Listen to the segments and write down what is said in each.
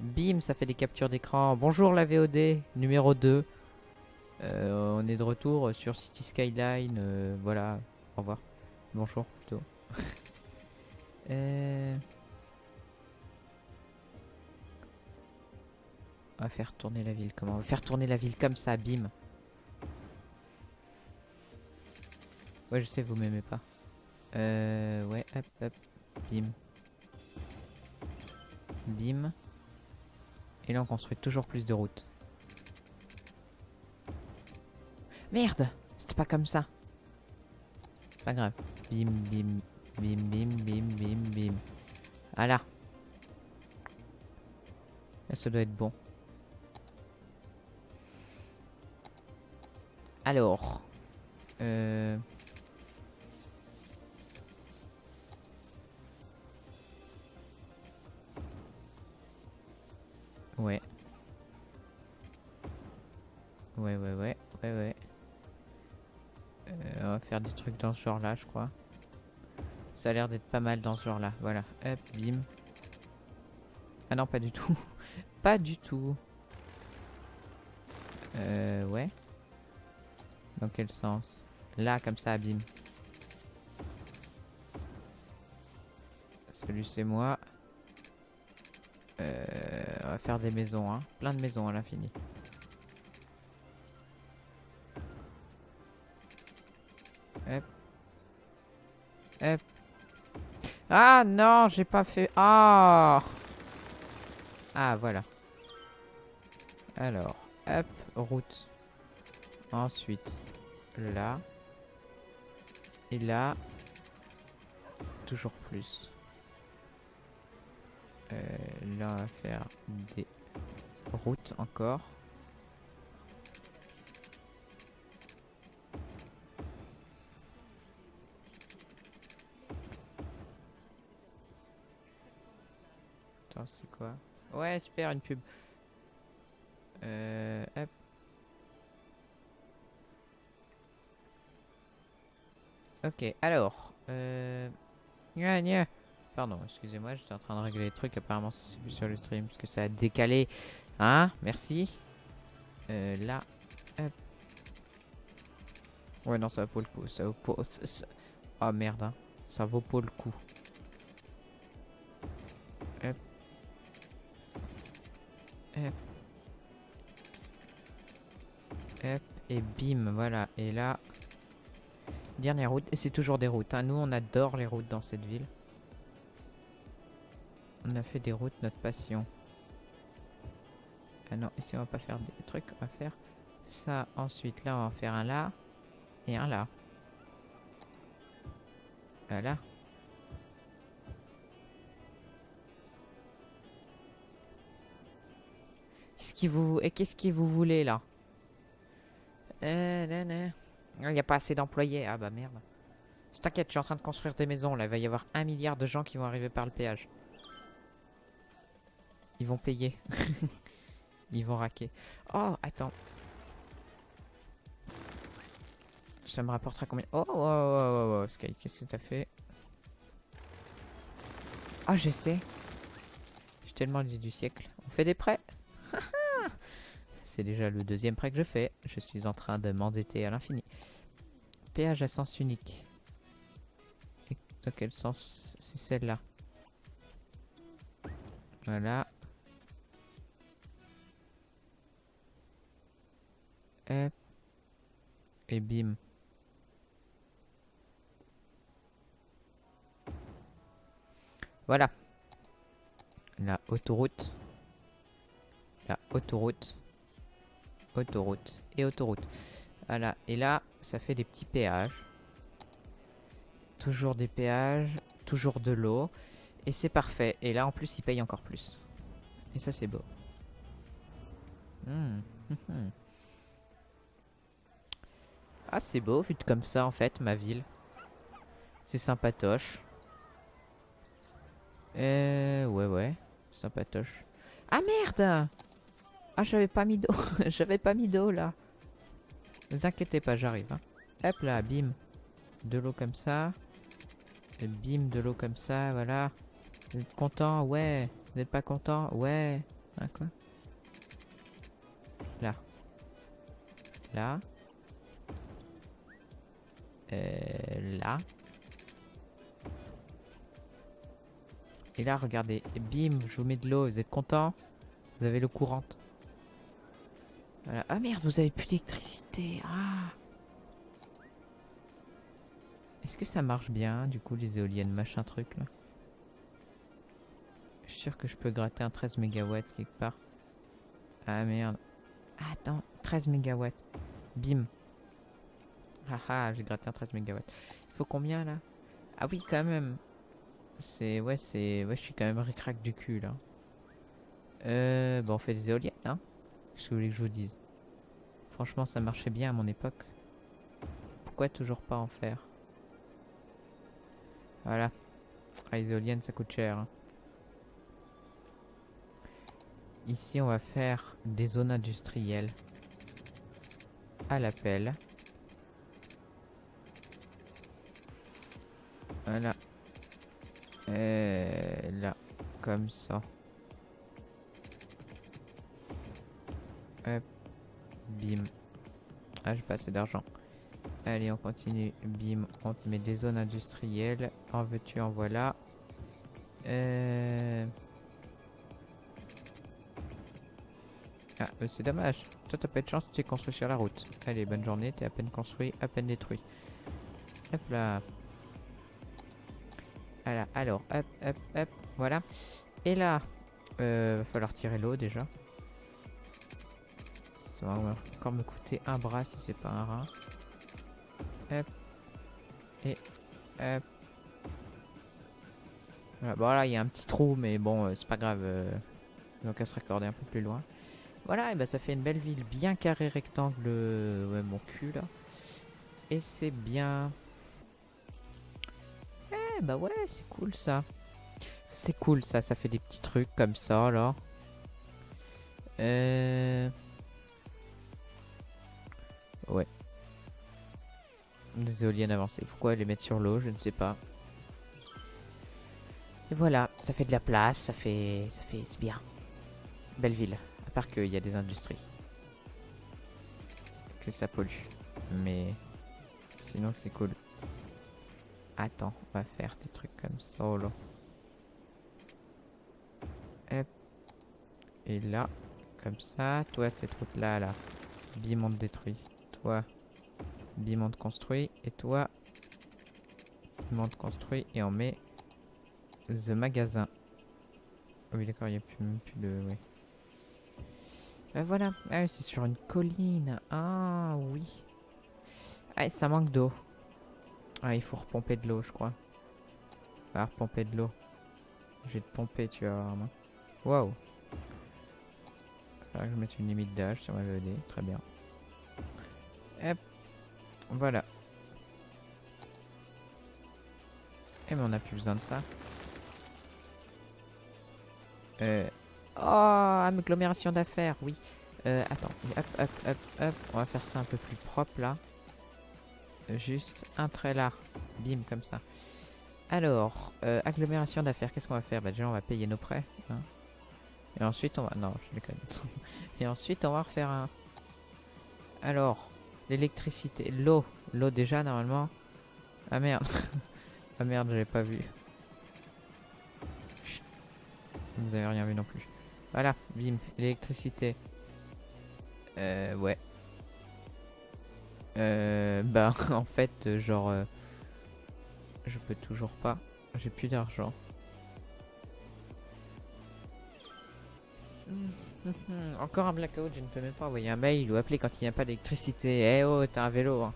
Bim, ça fait des captures d'écran. Bonjour la VOD, numéro 2. Euh, on est de retour sur City Skyline. euh, voilà, au revoir. Bonjour plutôt. Euh, On va faire tourner la ville. Comment? Faire tourner la ville comme ça, bim. Ouais, je sais, vous m'aimez pas. Euh, ouais, hop, hop, bim. Bim. Et là, on construit toujours plus de routes. Merde C'était pas comme ça. Pas grave. Bim, bim, bim, bim, bim, bim, bim. Voilà. Là, ça doit être bon. Alors. Euh... Ouais. Ouais, ouais, ouais, ouais, ouais. Euh, on va faire des trucs dans ce genre-là, je crois. Ça a l'air d'être pas mal dans ce genre-là. Voilà. Hop, bim. Ah non, pas du tout. pas du tout. Euh, ouais. Dans quel sens? Là, comme ça, bim. Salut, c'est moi. Faire des maisons, hein. Plein de maisons à l'infini. Hop. Hop. Ah non, j'ai pas fait... Ah Ah, voilà. Alors, hop, route. Ensuite, là. Et là. Toujours plus. Euh, là, on va faire des routes encore. Attends, c'est quoi? Ouais, super, une pub. Euh, hop. Ok, alors. Euh... Gna, gna. Pardon, excusez-moi, j'étais en train de régler les trucs. Apparemment, ça s'est vu sur le stream parce que ça a décalé. Hein? Merci. Euh, là. Hop. Ouais, non, ça vaut le coup. Ça ça- Oh merde, hein. Ça vaut pas le coup. Hop. Hop. Hop. Et bim, voilà. Et là... Dernière route. Et c'est toujours des routes. hein. Nous, on adore les routes dans cette ville. On a fait des routes notre passion. Ah non, ici on va pas faire des trucs, on va faire ça. Ensuite, là, on va en faire un là et un là. Voilà. Qu'est-ce qui vous et qu'est-ce que vous voulez là? Euh. Il n'y a pas assez d'employés. Ah bah merde. T'inquiète, je suis en train de construire des maisons là. Il va y avoir un milliard de gens qui vont arriver par le péage. Ils vont payer. Ils vont raquer. Oh, attends. Ça me rapportera combien? Oh, oh, oh, oh, oh, Sky, qu'est-ce que t'as fait? Ah, je sais. J'ai tellement dit du siècle. On fait des prêts? C'est déjà le deuxième prêt que je fais. Je suis en train de m'endetter à l'infini. Péage à sens unique. Et dans quel sens c'est celle-là? Voilà. Et bim. Voilà. La autoroute. La autoroute. Autoroute. Et autoroute. Voilà. Et là, ça fait des petits péages. Toujours des péages. Toujours de l'eau. Et c'est parfait. Et là, en plus, ils payent encore plus. Et ça, c'est beau. Hmm. Ah, c'est beau, vu comme ça, en fait, ma ville. C'est sympatoche. Euh, ouais, ouais. Sympatoche. Ah, merde Ah, j'avais pas mis d'eau. j'avais pas mis d'eau, là. Ne vous inquiétez pas, j'arrive. hein. Hop là, bim. De l'eau comme ça. Et bim, de l'eau comme ça, voilà. Vous êtes content? Ouais. Vous n'êtes pas content? Ouais. Hein, quoi? Là. Là. Euh, là. Et là, regardez. Bim, je vous mets de l'eau. Vous êtes content? Vous avez l'eau courante. Ah merde, vous avez plus d'électricité. Ah Est-ce que ça marche bien, du coup, les éoliennes, machin truc, là? Je suis sûr que je peux gratter un 13 MW quelque part. Ah merde. Attends, 13 MW. Bim. Ah ah, j'ai gratté un 13 MW. Il faut combien, là? Ah oui, quand même. C'est... Ouais, c'est... Ouais, je suis quand même ricrac du cul, là. Euh... Bon, on fait des éoliennes, hein Qu'est-ce que vous voulez que je vous dise? Franchement, ça marchait bien à mon époque. Pourquoi toujours pas en faire? Voilà. Ah, les éoliennes, ça coûte cher. hein. Ici, on va faire des zones industrielles. À l'appel. Voilà. Et là, comme ça. Hop. Bim. Ah, j'ai pas assez d'argent. Allez, on continue. Bim, on te met des zones industrielles. En veux-tu, en voilà. Euh... Ah, euh, c'est dommage. Toi, t'as pas de chance, tu t'es construit sur la route. Allez, bonne journée, t'es à peine construit, à peine détruit. Hop là. Voilà, alors, hop, hop, hop, voilà. Et là, euh, va falloir tirer l'eau déjà. Ça va encore me coûter un bras si c'est pas un rat. Hop. Et hop. Voilà, bon là il y a un petit trou mais bon euh, c'est pas grave. Euh, donc à se raccorder un peu plus loin. Voilà, et bah ça fait une belle ville bien carré rectangle. euh, Ouais mon cul là. Et c'est bien. Eh bah ouais, c'est cool ça. C'est cool ça, ça fait des petits trucs comme ça là. Euh... Ouais. Des éoliennes avancées. Pourquoi les mettre sur l'eau? Je ne sais pas. Et voilà, ça fait de la place, ça fait... ça fait... c'est bien. Belle ville. À part qu'il y a des industries. Que ça pollue. Mais... Sinon c'est cool. Attends, on va faire des trucs comme ça là. Hop. Et là, comme ça. Toi, cette route là, là. Bim, on te détruit. Toi, bim, on te construit. Et toi, bim, on te construit. Et on met the magasin. Ah Oui, d'accord, il n'y a plus, de. Oui. Ben voilà. Ah, c'est sur une colline. Ah, oui. Ah, ça manque d'eau. Ah, il faut repomper de l'eau, je crois. Ah, repomper de l'eau. Je vais te pomper, tu vas voir. Waouh. Faudrait que je mette une limite d'âge sur ma VOD. Très bien. Hop. Voilà. Eh mais on a plus besoin de ça. Euh... Oh, agglomération d'affaires, oui. Euh, attends, hop, hop, hop, hop. On va faire ça un peu plus propre là. Juste un trait là. Bim, comme ça. Alors, euh, agglomération d'affaires, qu'est-ce qu'on va faire? Bah déjà on va payer nos prêts. hein. Et ensuite on va... Non, je déconne. Et ensuite on va refaire un... Alors, l'électricité, l'eau. L'eau déjà normalement. Ah merde. ah merde, j'avais pas vu. Chut. Vous avez rien vu non plus. Voilà, bim, l'électricité. Euh, ouais. Euh, bah en fait, euh, genre... euh, je peux toujours pas. J'ai plus d'argent. Encore un blackout, je ne peux même pas envoyer un mail ou appeler quand il n'y a pas d'électricité. Eh oh, t'as un vélo. hein.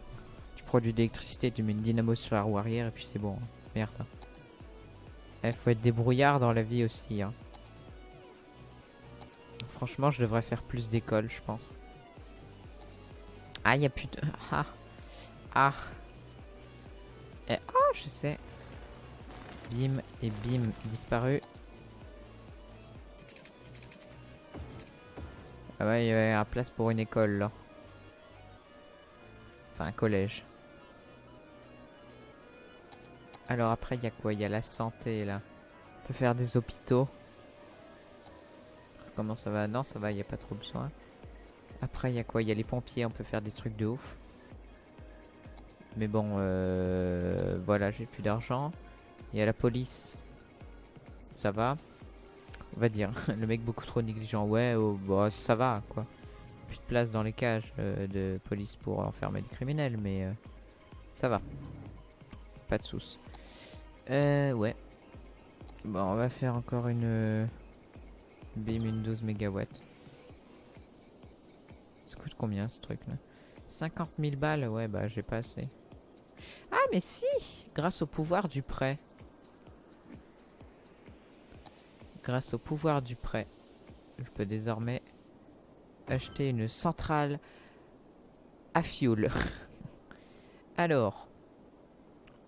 Tu produis de l'électricité, tu mets une dynamo sur la roue arrière et puis c'est bon. hein. Merde. hein. Eh, faut être débrouillard dans la vie aussi. hein. Franchement, je devrais faire plus d'écoles, je pense. Ah, il y a plus de... Ah. Ah. Et... Ah, je sais. Bim et bim, disparu. Ah ouais, il y un place pour une école, là. Enfin, un collège. Alors après, il y a quoi? Il y a la santé, là. On peut faire des hôpitaux. comment ça va? Non, ça va, il n'y a pas trop besoin. Après, il y a quoi? Il y a les pompiers, on peut faire des trucs de ouf. Mais bon, euh, voilà, j'ai plus d'argent. Il y a la police. Ça va. On va dire, le mec beaucoup trop négligent. Ouais, oh, bah, ça va, quoi. Plus de place dans les cages euh, de police pour enfermer les criminels, mais euh, ça va. Pas de soucis. Euh, ouais. Bon, on va faire encore une... euh, Bim, une 12 mégawatts. Combien ce truc là 50 000 balles, ouais, bah j'ai pas assez. Ah, mais si Grâce au pouvoir du prêt. Grâce au pouvoir du prêt, je peux désormais acheter une centrale à fioul. Alors,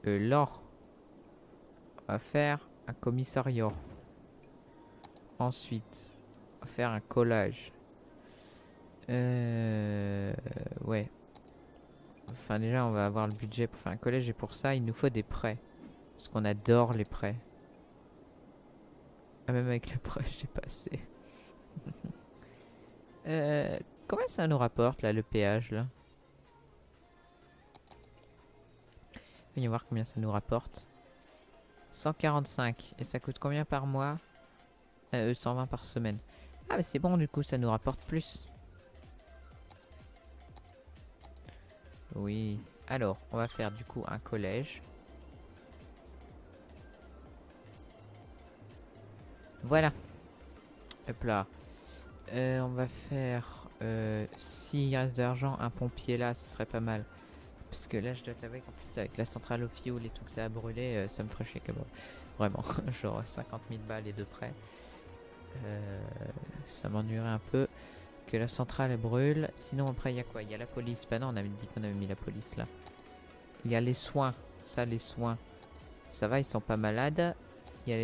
euh, là, va faire un commissariat. Ensuite, va faire un collage. Euh, ouais. Enfin, déjà, on va avoir le budget pour faire un collège et pour ça, il nous faut des prêts. Parce qu'on adore les prêts. Ah, même avec les prêts, j'ai pas assez. euh, combien ça nous rapporte, là, le péage, là? Voyons voir combien ça nous rapporte. 145. Et ça coûte combien par mois? Euh, 120 par semaine. Ah, mais c'est bon, du coup, ça nous rapporte plus. Oui. Alors, on va faire du coup un collège. Voilà. Hop là. Euh, on va faire... Euh, S'il reste de l'argent, un pompier là, ce serait pas mal. Parce que là, je dois t'avouer qu'en plus, avec la centrale au fioul et tout que ça a brûlé, euh, ça me ferait chier quand même. Vraiment, genre 50 000 balles et de près. Ça m'ennuierait un peu que la centrale brûle. Sinon, après, il y a quoi? Il y a la police. Bah non, on avait dit qu'on avait mis la police là. Il y a les soins. Ça, les soins. Ça va, ils sont pas malades. Il y a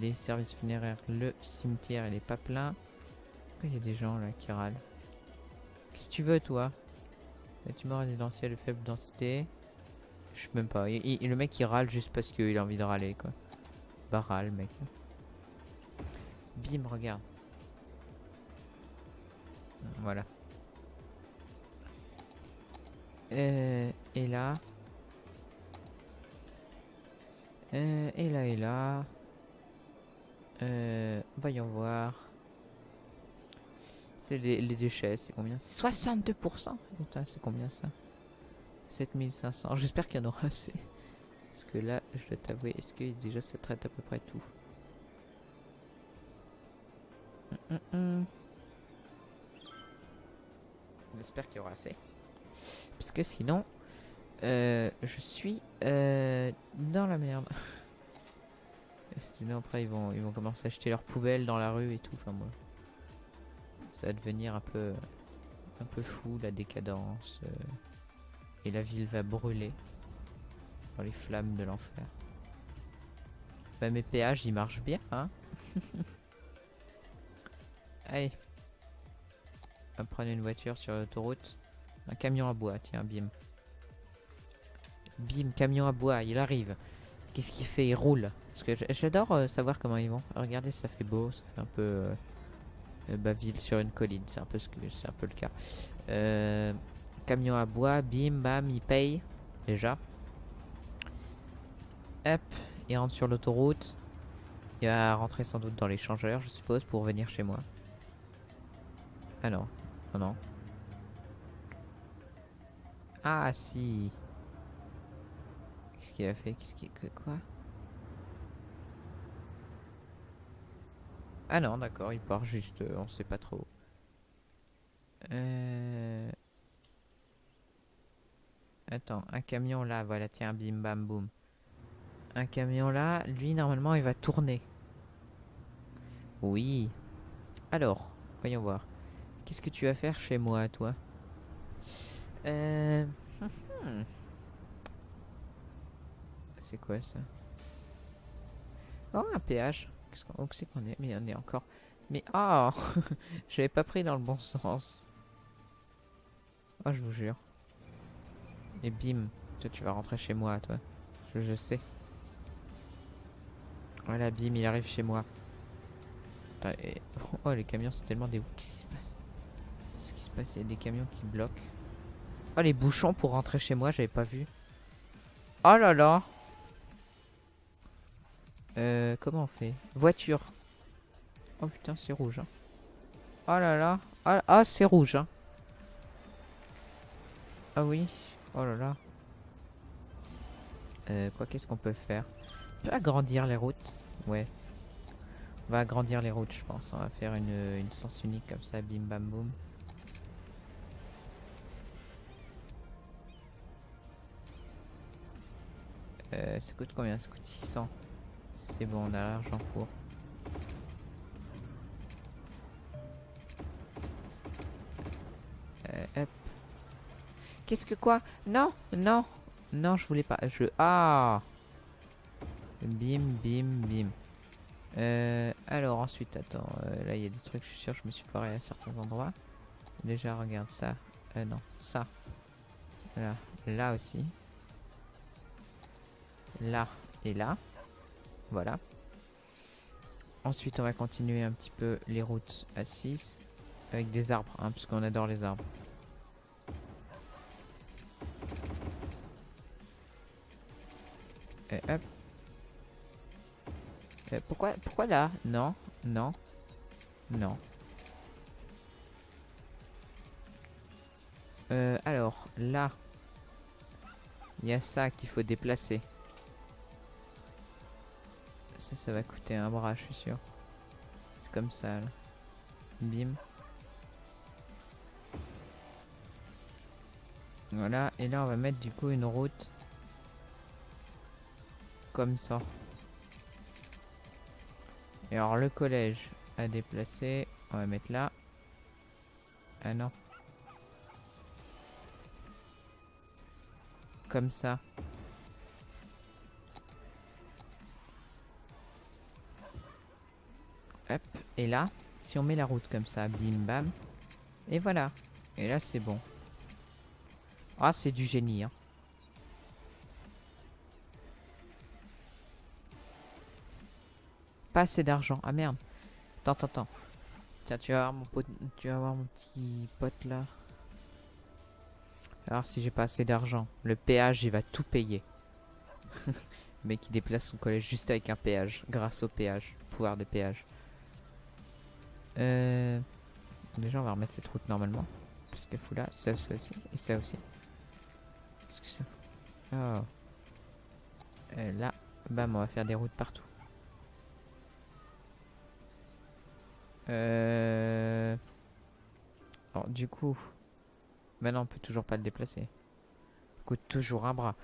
les, services funéraires. Le cimetière, il est pas plein. Pourquoi il y a des gens là qui râlent? Qu'est-ce que tu veux, toi? Bâtiment résidentiel de faible densité. Je sais même pas. Il- le mec, il râle juste parce qu'il a envie de râler, quoi. Bah, râle, mec. Bim, regarde. Voilà. Euh, et là. Euh, et là, et là. Euh, voyons voir. C'est les, les déchets, c'est combien? 62% Putain, c'est combien ça? 7500. J'espère qu'il y en aura assez. Parce que là, je dois t'avouer, est-ce que déjà ça traite à peu près tout? Hum, hum, hum. J'espère qu'il y aura assez. Parce que sinon, euh, je suis euh, dans la merde. Sinon après ils vont, ils vont commencer à acheter leurs poubelles dans la rue et tout. Enfin moi, ça va devenir un peu, un peu fou la décadence. euh, et la ville va brûler dans les flammes de l'enfer. Bah mes péages ils marchent bien, hein Allez. Va prendre une voiture sur l'autoroute. Un camion à bois, tiens, bim. Bim, camion à bois, il arrive. Qu'est-ce qu'il fait? Il roule. Parce que j'adore euh, savoir comment ils vont. Regardez, ça fait beau, ça fait un peu euh, euh, bah, ville sur une colline. C'est un peu ce que c'est un le cas. Euh, camion à bois, bim, bam, il paye déjà. Hop, il rentre sur l'autoroute. Il va rentrer sans doute dans l'échangeur, je suppose, pour venir chez moi. Ah non, non, non. Ah si. Qu'est-ce qu'il a fait? Qu'est-ce qu'il... Quoi? Ah non, d'accord, il part juste, euh, on sait pas trop. Euh... Attends, un camion là, voilà, tiens, bim bam boum. Un camion là, lui normalement il va tourner. Oui. Alors, voyons voir. Qu'est-ce que tu vas faire chez moi, toi? Euh... hmm. C'est quoi ça? Oh, un péage. Où c'est qu'on est? Mais on est encore. Mais oh J'avais pas pris dans le bon sens. Oh, je vous jure. Et bim, toi tu vas rentrer chez moi, toi. Je, je sais. Voilà, bim, il arrive chez moi. Oh, les camions, c'est tellement des... Qu'est-ce qui se passe? Il y a des camions qui bloquent. Oh, les bouchons pour rentrer chez moi, j'avais pas vu. Oh là là Euh, comment on fait? Voiture. Oh putain, c'est rouge. hein. Oh là là. Ah, ah, c'est rouge. hein. Ah oui. Oh là là. Euh, quoi, qu'est-ce qu'on peut faire? On peut agrandir les routes. Ouais. On va agrandir les routes, je pense. On va faire une, une sens unique comme ça, bim bam boum. Euh, ça coûte combien? Ça coûte 600. C'est bon, on a l'argent pour. Euh, hop. Qu'est-ce que quoi? Non, non, non, je voulais pas. Je ah. Bim, bim, bim. Euh, alors ensuite, attends, là il y a des trucs, je suis sûr, je me suis foiré à certains endroits. Déjà, regarde ça. Euh, non, ça. Voilà, là aussi. Là et là. Voilà. Ensuite, on va continuer un petit peu les routes à 6 avec des arbres, hein, parce adore les arbres. Et hop. Euh, pourquoi, pourquoi là? Non, non, non. Euh, alors, là, il y a ça qu'il faut déplacer. Ça, va coûter un bras, je suis sûr. C'est comme ça. Bim. Voilà, et là, on va mettre du coup une route comme ça. Et alors le collège à déplacer, on va mettre là. Ah non. Comme ça. Et là, si on met la route comme ça, bim bam. Et voilà. Et là c'est bon. Ah c'est du génie hein. Pas assez d'argent. Ah merde. Attends, attends, attends. Tiens, tu vas voir mon pote, tu vas mon petit pote là. Alors si j'ai pas assez d'argent, le péage il va tout payer. mec qui déplace son collège juste avec un péage, grâce au péage, pouvoir des péages. Euh... Déjà on va remettre cette route normalement. Parce qu'elle fout là, ça, aussi, et ça aussi. Qu'est-ce que ça Oh. Euh, là, bam, on va faire des routes partout. Euh... Alors, du coup... Maintenant, on peut toujours pas le déplacer. Ça coûte toujours un bras.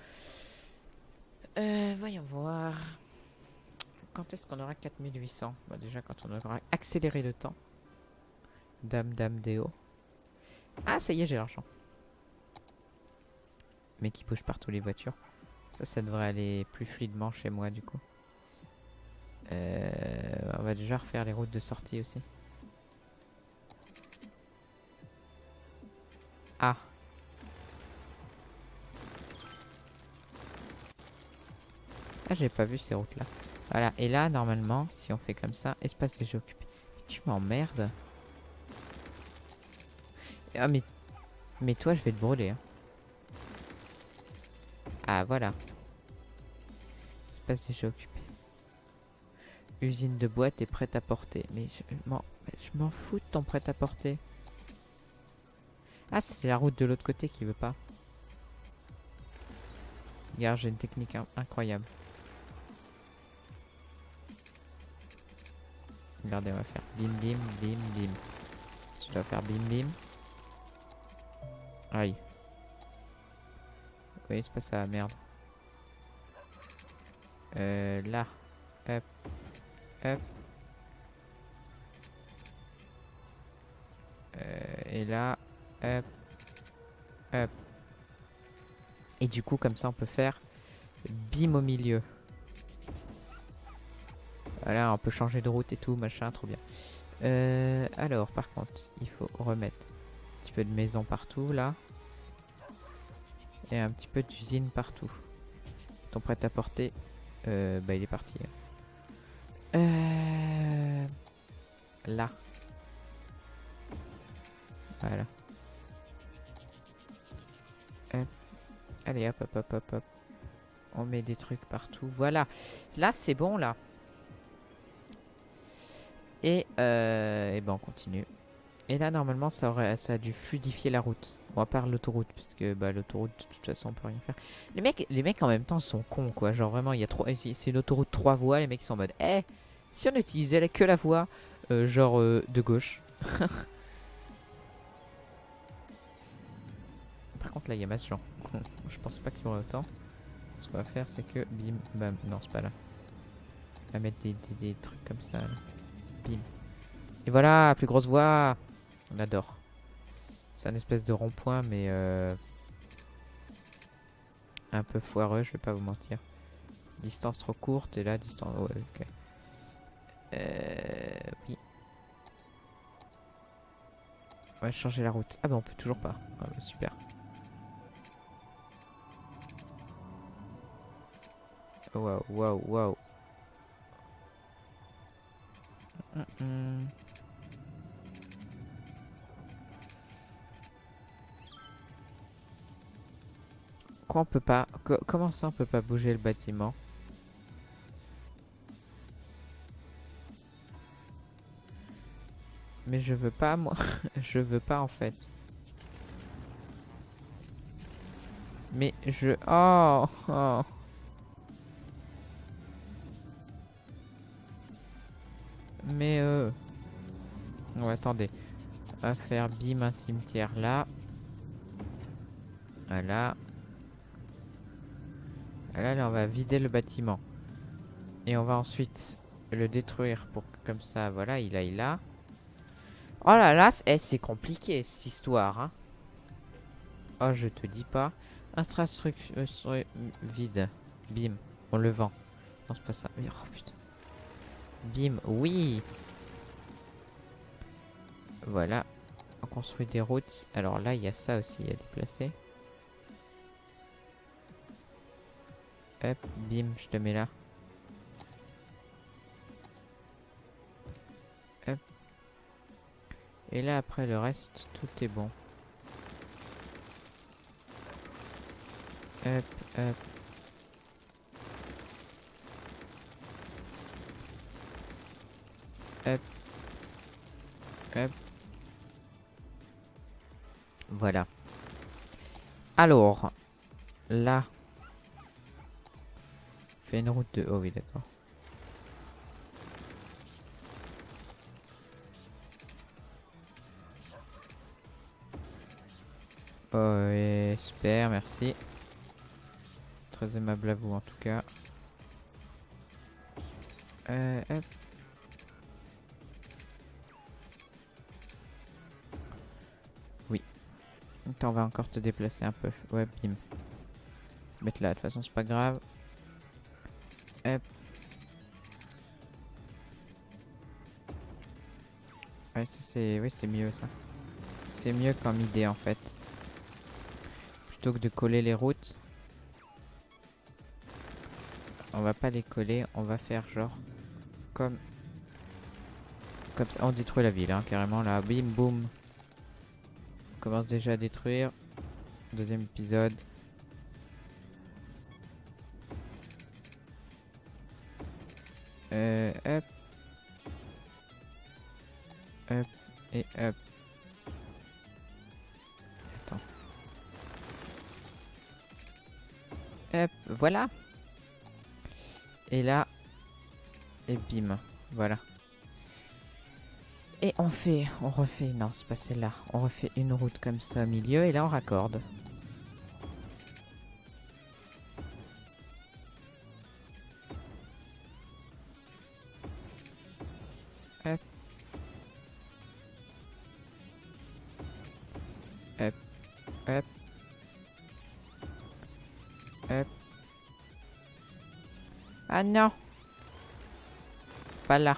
Euh, voyons voir. Quand est-ce qu'on aura 4800 bah, Déjà, quand on aura accéléré le temps. Dame, dame, déo. Ah, ça y est, j'ai l'argent. Mais qui bouge partout les voitures. Ça, ça devrait aller plus fluidement chez moi, du coup. Euh, on va déjà refaire les routes de sortie aussi. Ah. Ah, j'ai pas vu ces routes-là. Voilà, et là, normalement, si on fait comme ça, espace déjà occupé. Tu m'emmerdes. Ah, mais... Mais toi, je vais te brûler. hein. Ah, voilà. Espace déjà occupé. Usine de boîte est prête à porter. Mais je m'en je fous de ton prêt à porter. Ah, c'est la route de l'autre côté qui veut pas. Regarde, j'ai une technique in- incroyable. Regardez, on va faire bim bim bim bim. Tu dois faire bim bim. Aïe. Oui, c'est pas ça, merde. Euh, là. Hop. Hop. Euh, et là. Hop. Hop. Et du coup, comme ça, on peut faire bim au milieu. Voilà, on peut changer de route et tout, machin, trop bien. Euh, alors, par contre, il faut remettre un petit peu de maison partout, là. Et un petit peu d'usine partout. Ton prêt-à-porter, euh, bah, il est parti. Euh... là. Voilà. Allez, hop, hop, hop, hop, hop. On met des trucs partout. Voilà. Là, c'est bon, là. Et, euh, et ben, on continue. Et là, normalement, ça, aurait, ça a dû fluidifier la route. Bon, à part l'autoroute, parce que bah, l'autoroute, de toute façon, on peut rien faire. Les mecs, les mecs en même temps sont cons, quoi. Genre, vraiment, il y a trois. C'est une autoroute trois voies. Les mecs sont en mode, eh, si on utilisait que la voie, euh, genre, euh, de gauche. Par contre, là, il y a masse gens. Je pense pas qu'il y aurait autant. Ce qu'on va faire, c'est que bim, bam. Non, c'est pas là. On va mettre des, des, des trucs comme ça. Là. Bim. Et voilà, plus grosse voie. On adore. C'est un espèce de rond-point, mais euh, un peu foireux, je vais pas vous mentir. Distance trop courte, et là, distance... Ouais, ok. Euh, oui. On va changer la route. Ah bah on peut toujours pas. Ah bah, super. Waouh, waouh, waouh. Quoi on peut pas co- Comment ça on peut pas bouger le bâtiment? Mais je veux pas moi. je veux pas en fait. Mais je... Oh, oh. Mais euh... Oh, attendez. On va faire bim un cimetière là. Voilà. Là, là, on va vider le bâtiment. Et on va ensuite le détruire pour que comme ça, voilà, il aille là. Oh là là, c- eh, c'est compliqué cette histoire. Hein. Oh, je te dis pas. Infrastructure euh, vide. Bim. On le vend. Non, c'est pas ça. Oh putain. Bim. Oui. Voilà. On construit des routes. Alors là, il y a ça aussi à déplacer. Hop, bim, je te mets là. Hop. Et là, après le reste, tout est bon. Hop, hop. Hop. Hop. Voilà. Alors, là, une route de... Oh oui, d'accord. Oh, ouais, super, merci. Très aimable à vous en tout cas. Euh. Oui. On va encore te déplacer un peu. Ouais, bim. Mettre là, de toute façon, c'est pas grave. Ouais, c'est mieux ça. C'est mieux comme idée en fait. Plutôt que de coller les routes. On va pas les coller, on va faire genre comme comme ça. On détruit la ville hein, carrément là, bim boum. On commence déjà à détruire. Deuxième épisode. Euh, hop. Et hop. Attends. Hop, voilà. Et là. Et bim. Voilà. Et on fait, on refait, non c'est pas celle-là, on refait une route comme ça au milieu et là on raccorde. Ah non Pas là.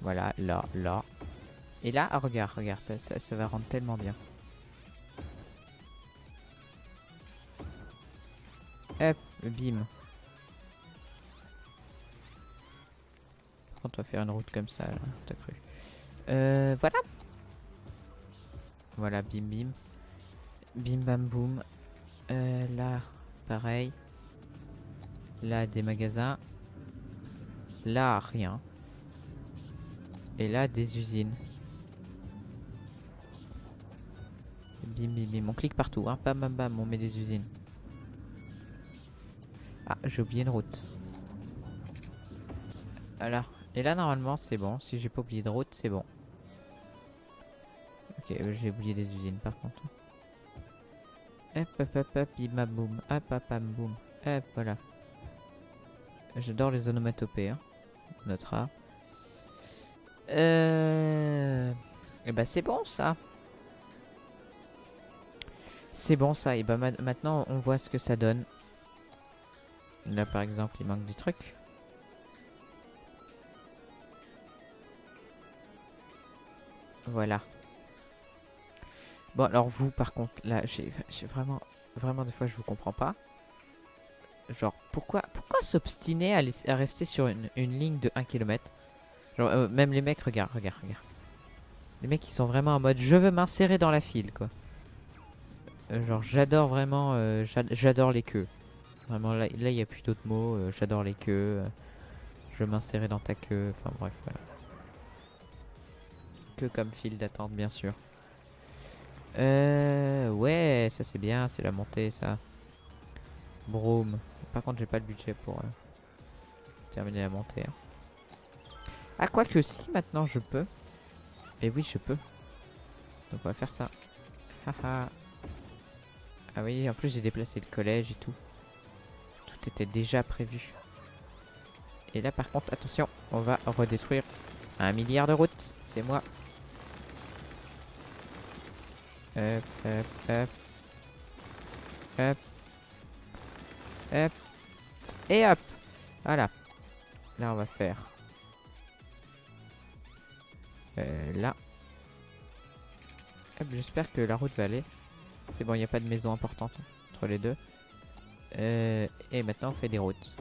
Voilà, là, là. Et là, ah, regarde, regarde, ça, ça, va rendre tellement bien. Hop, bim. Contre, on va faire une route comme ça, t'as cru. Euh, voilà. Voilà, bim bim. Bim bam boum. Euh, là, pareil. Là, des magasins. Là, rien. Et là, des usines. Bim bim bim. On clique partout. Hein. Bam bam bam. On met des usines. Ah, j'ai oublié une route. Voilà. Et là, normalement, c'est bon. Si j'ai pas oublié de route, c'est bon. Ok, j'ai oublié des usines par contre. Hop, hop, hop, hop, bim, boum. Hop, hop, hop, boum. Hop, voilà. J'adore les onomatopées. Hein. Notera. Euh... Et bah c'est bon ça. C'est bon ça. Et bah maintenant on voit ce que ça donne. Là par exemple il manque des trucs. Voilà. Bon alors vous par contre là j'ai vraiment vraiment des fois je vous comprends pas. Genre pourquoi pourquoi s'obstiner à, rester sur une, une, ligne de 1 km Genre euh, même les mecs regarde regarde regarde. Les mecs ils sont vraiment en mode je veux m'insérer dans la file quoi. Euh, genre j'adore vraiment euh, j'adore les queues. Vraiment là il n'y a plus d'autres mots, j'adore les queues. je veux m'insérer dans ta queue, enfin bref voilà. Que comme file d'attente bien sûr. Euh, ouais, ça c'est bien, c'est la montée ça. Broom. Par contre, j'ai pas le budget pour euh, terminer la montée. Hein. Ah, quoi que si, maintenant je peux. Et oui, je peux. Donc on va faire ça. ah oui, en plus j'ai déplacé le collège et tout. Tout était déjà prévu. Et là par contre, attention, on va redétruire un milliard de routes. C'est moi Hop, hop, hop. Hop. Hop. Et hop. Voilà. Là, on va faire. Euh, là. J'espère que la route va aller. C'est bon, il n'y a pas de maison importante entre les deux. Euh, et maintenant, on fait des routes.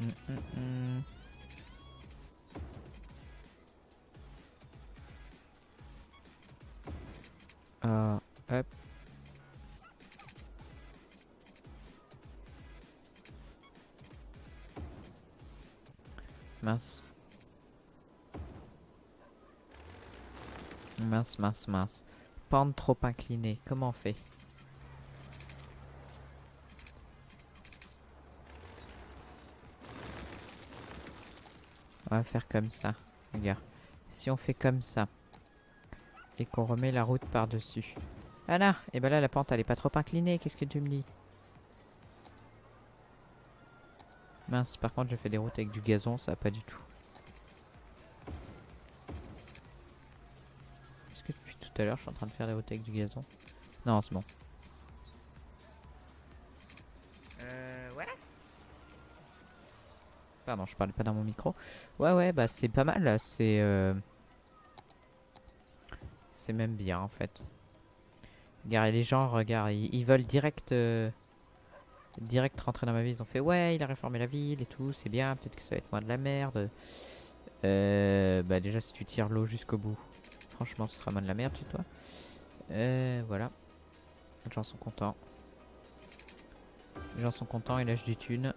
Hum, hum, hum. Euh, hop. Mince. Mince, mince, mince. Pente trop inclinée. Comment on fait? On va faire comme ça. Regarde. Si on fait comme ça et qu'on remet la route par-dessus. Ah là Et ben là, la pente, elle est pas trop inclinée. Qu'est-ce que tu me dis? Mince, par contre, je fais des routes avec du gazon, ça pas du tout. Est-ce que depuis tout à l'heure, je suis en train de faire des routes avec du gazon Non, c'est bon. Euh, ouais Pardon, je parlais pas dans mon micro. Ouais, ouais, bah c'est pas mal, c'est... Euh... C'est même bien en fait. Regarde, les gens, regarde, ils, veulent direct, euh, direct rentrer dans ma ville. Ils ont fait ouais, il a réformé la ville et tout, c'est bien. Peut-être que ça va être moins de la merde. Euh, bah déjà si tu tires l'eau jusqu'au bout, franchement ce sera moins de la merde chez toi. Euh, voilà. Les gens sont contents. Les gens sont contents, ils lâchent du thunes.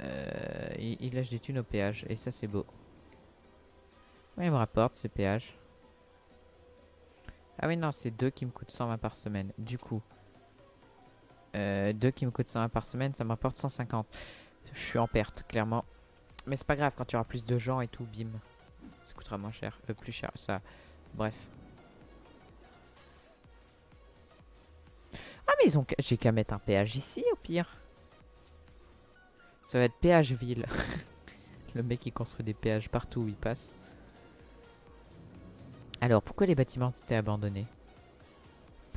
Euh, ils, ils, lâchent des thunes au péage et ça c'est beau. Ouais, ils me rapportent ces péages. Ah oui, non, c'est 2 qui me coûtent 120 par semaine. Du coup, euh, 2 qui me coûtent 120 par semaine, ça m'apporte 150. Je suis en perte, clairement. Mais c'est pas grave, quand il y plus de gens et tout, bim. Ça coûtera moins cher, euh, plus cher, ça. Bref. Ah mais ils ont... J'ai qu'à mettre un péage ici, au pire. Ça va être péage ville. Le mec qui construit des péages partout où il passe. Alors, pourquoi les bâtiments étaient abandonnés?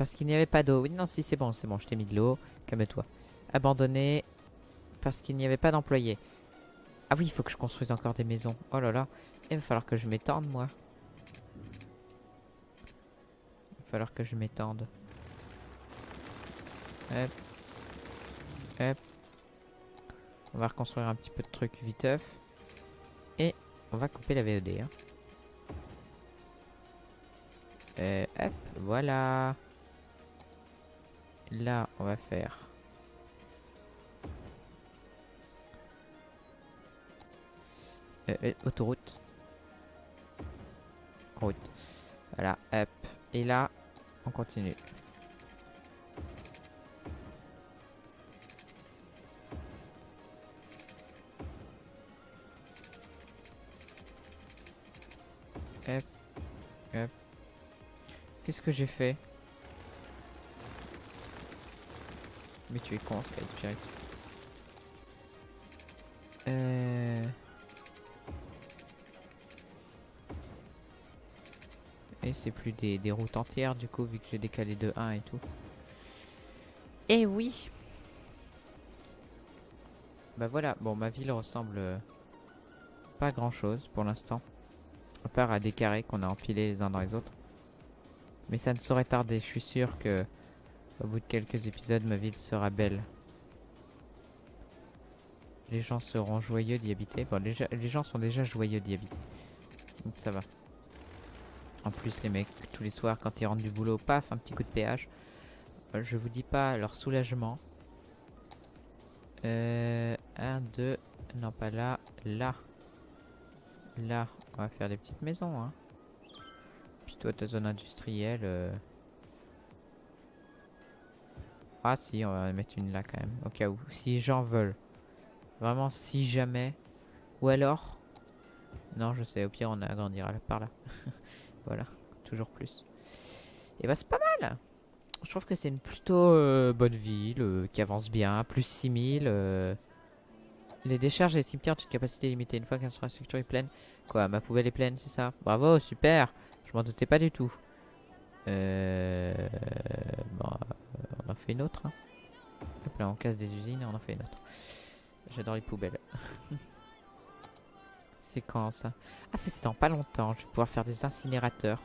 Parce qu'il n'y avait pas d'eau. Oui, non, si, c'est bon, c'est bon, je t'ai mis de l'eau. Calme-toi. Abandonné parce qu'il n'y avait pas d'employés. Ah oui, il faut que je construise encore des maisons. Oh là là. Il va falloir que je m'étende, moi. Il va falloir que je m'étende. Hop. Hop. On va reconstruire un petit peu de trucs viteuf. Et on va couper la VOD. Hein. Euh, hop, voilà. Là, on va faire... Euh, euh, autoroute. Route. Voilà, hop. Et là, on continue. Hop. Hop. Qu'est-ce que j'ai fait? Mais tu es con, Skype Euh... Et c'est plus des, des, routes entières du coup vu que j'ai décalé de 1 et tout. Et oui Bah voilà, bon ma ville ressemble euh, pas grand chose pour l'instant. À part à des carrés qu'on a empilés les uns dans les autres. Mais ça ne saurait tarder, je suis sûr que au bout de quelques épisodes ma ville sera belle. Les gens seront joyeux d'y habiter. Bon, les, gens sont déjà joyeux d'y habiter. Donc ça va. En plus, les mecs, tous les soirs, quand ils rentrent du boulot, paf, un petit coup de péage. Euh, je vous dis pas leur soulagement. Euh, un, deux, non pas là, là. Là, on va faire des petites maisons. Hein. Puis toi, ta zone industrielle. Euh. Ah si, on va mettre une là quand même, au cas où. Si gens veulent. Vraiment, si jamais. Ou alors... Non, je sais, au pire, on agrandira par là. Voilà, toujours plus. Et bah c'est pas mal Je trouve que c'est une plutôt euh, bonne ville, euh, qui avance bien, plus 6000. Euh. Les décharges et les cimetières ont une capacité limitée une fois que l'infrastructure est pleine. Quoi, ma poubelle est pleine, c'est ça? Bravo, super Je m'en doutais pas du tout. Euh... Bon, on en fait une autre. Hein. Hop là, on casse des usines et on en fait une autre. J'adore les poubelles. C'est quand ça? Ah, c'est dans pas longtemps. Je vais pouvoir faire des incinérateurs.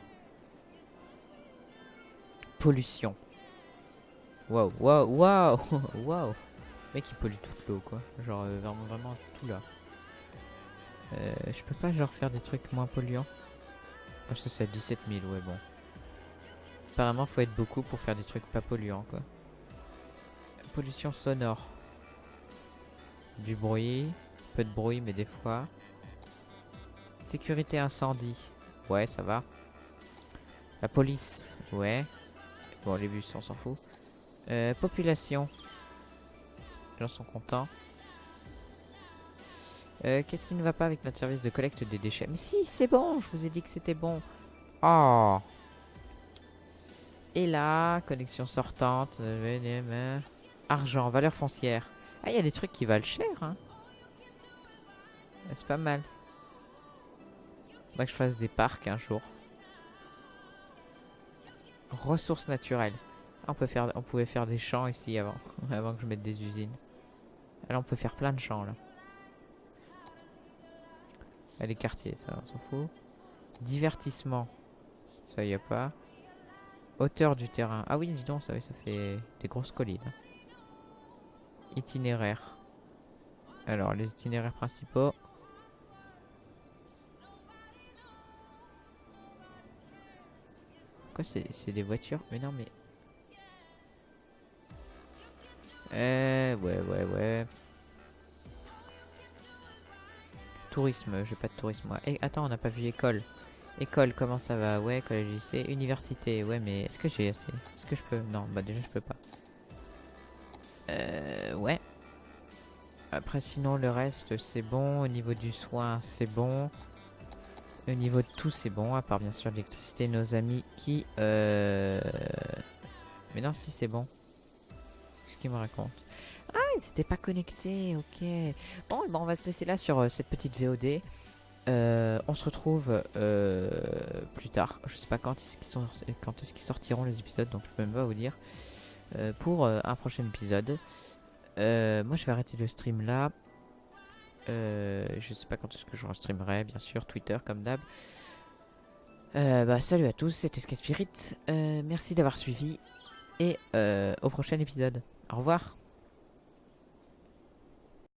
Pollution. Waouh, waouh, waouh, waouh. mec, il pollue toute l'eau, quoi. Genre, euh, vraiment, vraiment tout là. Euh, je peux pas, genre, faire des trucs moins polluants? Oh, ça, c'est à 17 000, ouais, bon. Apparemment, faut être beaucoup pour faire des trucs pas polluants, quoi. Pollution sonore. Du bruit. Peu de bruit, mais des fois. Sécurité incendie. Ouais, ça va. La police. Ouais. Bon, les bus, on s'en fout. Euh, population. Les gens sont contents. Euh, Qu'est-ce qui ne va pas avec notre service de collecte des déchets? Mais si, c'est bon, je vous ai dit que c'était bon. Oh Et là, connexion sortante. Argent, valeur foncière. Ah, il y a des trucs qui valent cher, hein. C'est pas mal que je fasse des parcs un jour. Ressources naturelles. Ah, on, peut faire, on pouvait faire des champs ici avant, avant que je mette des usines. Alors on peut faire plein de champs là. Ah, les quartiers, ça, on s'en fout. Divertissement. Ça y a pas. Hauteur du terrain. Ah oui, dis donc, ça, fait des grosses collines. Itinéraire. Alors, les itinéraires principaux. c'est des voitures? Mais non, mais... Euh, ouais, ouais, ouais. Tourisme, j'ai pas de tourisme, moi. Eh, attends, on n'a pas vu école. École, comment ça va? Ouais, collège, lycée, université. Ouais, mais est-ce que j'ai assez? Est-ce que je peux? Non, bah déjà, je peux pas. Euh, ouais. Après, sinon, le reste, c'est bon. Au niveau du soin, c'est bon. Au niveau de tout, c'est bon, à part bien sûr l'électricité, nos amis qui... Euh... Mais non, si c'est bon. Qu'est-ce qu'il me raconte Ah, ils s'étaient pas connectés, ok. Bon, bon, on va se laisser là sur euh, cette petite VOD. Euh, on se retrouve euh, plus tard. Je sais pas quand est-ce qu'ils est sortiront les épisodes, donc je peux même pas vous dire. pour un prochain épisode. moi, je vais arrêter le stream là. Euh, je sais pas quand est-ce que je streamerai, bien sûr, Twitter comme d'hab. Euh, bah, salut à tous, c'était Sky Spirit. Euh, merci d'avoir suivi et au prochain épisode. Au revoir.